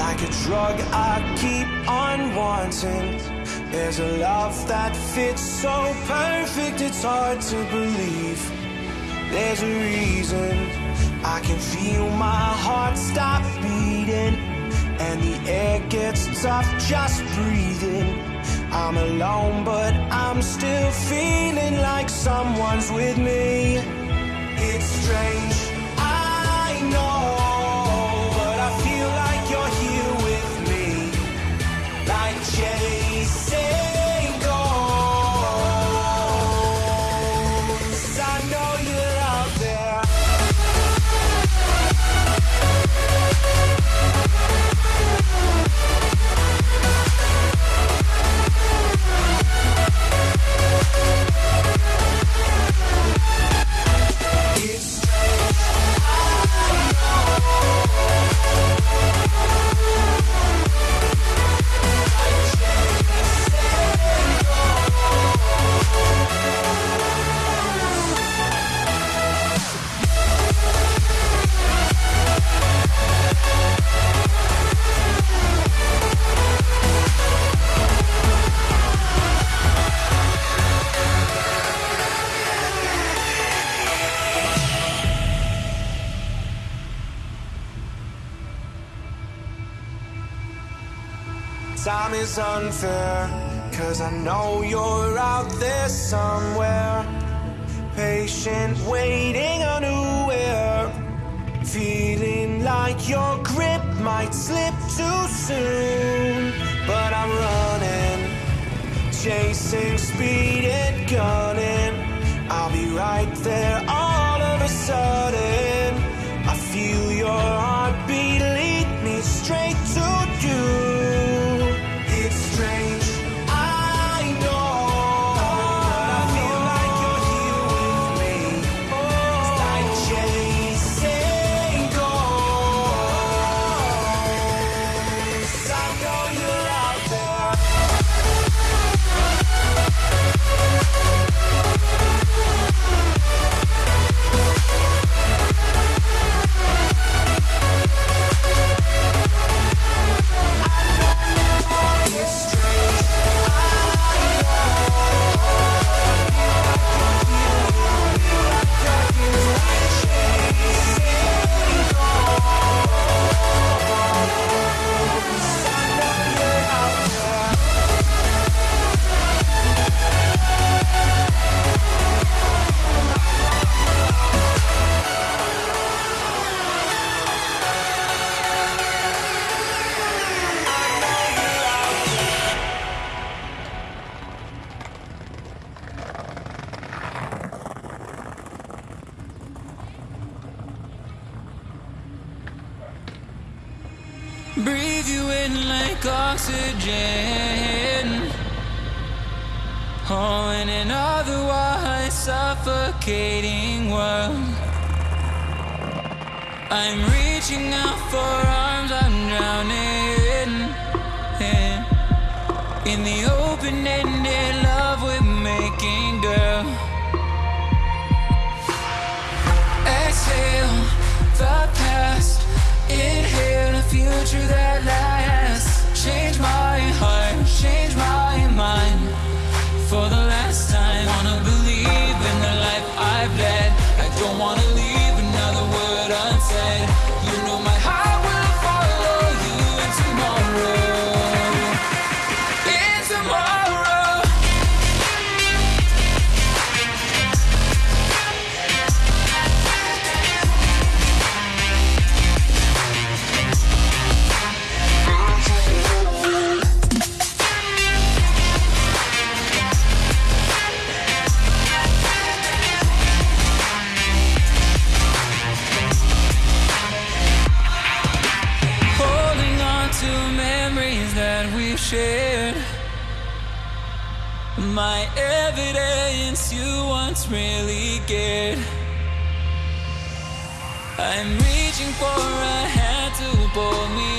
like a drug I keep on wanting. There's a love that fits so perfect, it's hard to believe. There's a reason I can feel my heart stop beating, and the air gets tough just breathing. I'm alone, but I'm still feeling like someone's with me. It's strange, Time is unfair, cause I know you're out there somewhere. Patient, waiting unaware. Feeling like your grip might slip too soon. But I'm running, chasing speed and gunning. I'll be right there oxygen. Oh, in an otherwise suffocating world. I'm reaching out for arms, I'm drowning. in- In the open ended love My evidence you once really cared. I'm reaching for a hand to pull me